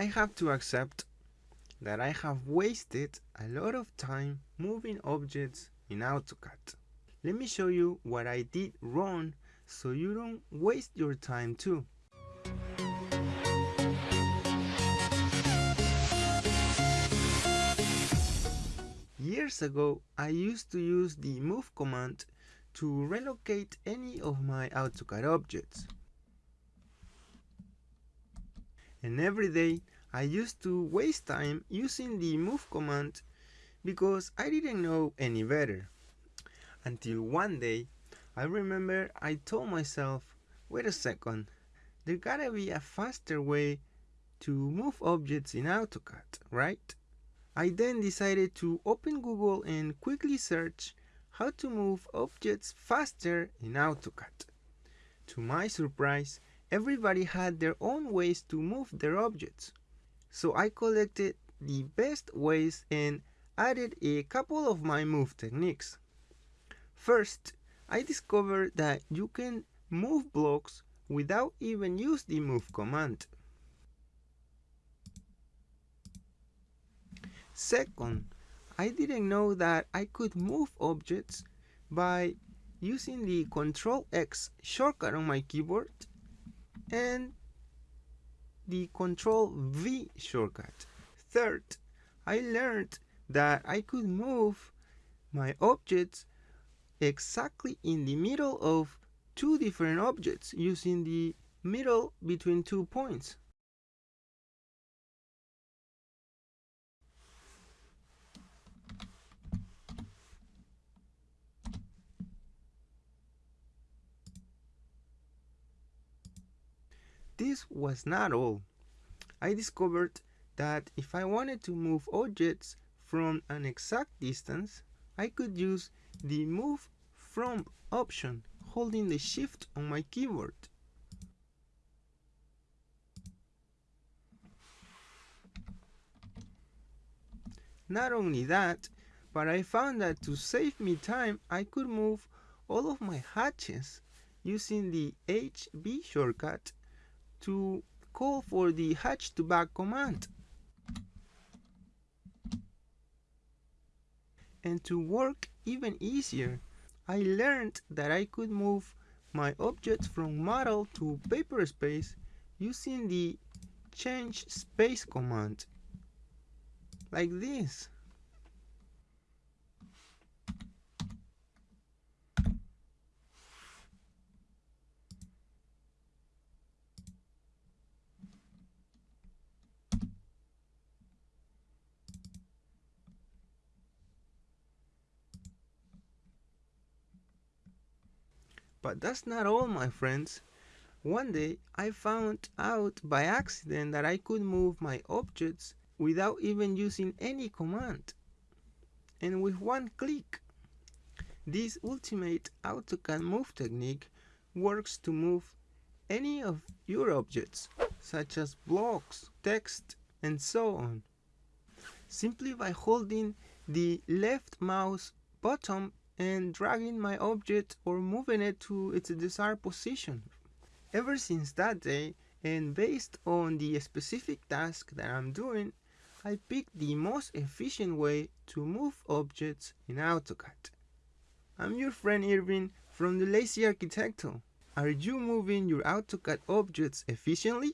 I have to accept that I have wasted a lot of time moving objects in AutoCAD. Let me show you what I did wrong so you don't waste your time too. Years ago, I used to use the move command to relocate any of my AutoCAD objects. And every day I used to waste time using the move command because I didn't know any better. Until one day, I remember I told myself, wait a second, there gotta be a faster way to move objects in AutoCAD, right? I then decided to open Google and quickly search how to move objects faster in AutoCAD. To my surprise, everybody had their own ways to move their objects. So I collected the best ways and added a couple of my move techniques. First, I discovered that you can move blocks without even use the move command. Second, I didn't know that I could move objects by using the Ctrl X shortcut on my keyboard and the Control V shortcut. Third, I learned that I could move my objects exactly in the middle of two different objects using the middle between two points. This was not all. I discovered that if I wanted to move objects from an exact distance, I could use the move from option holding the shift on my keyboard. Not only that, but I found that to save me time, I could move all of my hatches using the HB shortcut to call for the hatch to back command. And to work even easier, I learned that I could move my objects from model to paper space using the change space command like this. But that's not all, my friends. One day I found out by accident that I could move my objects without even using any command. And with one click. This ultimate AutoCAD move technique works to move any of your objects, such as blocks, text, and so on, simply by holding the left mouse button and dragging my object or moving it to its desired position. Ever since that day, and based on the specific task that I'm doing, I picked the most efficient way to move objects in AutoCAD. I'm your friend Irvin from the Lazy Arquitecto. Are you moving your AutoCAD objects efficiently?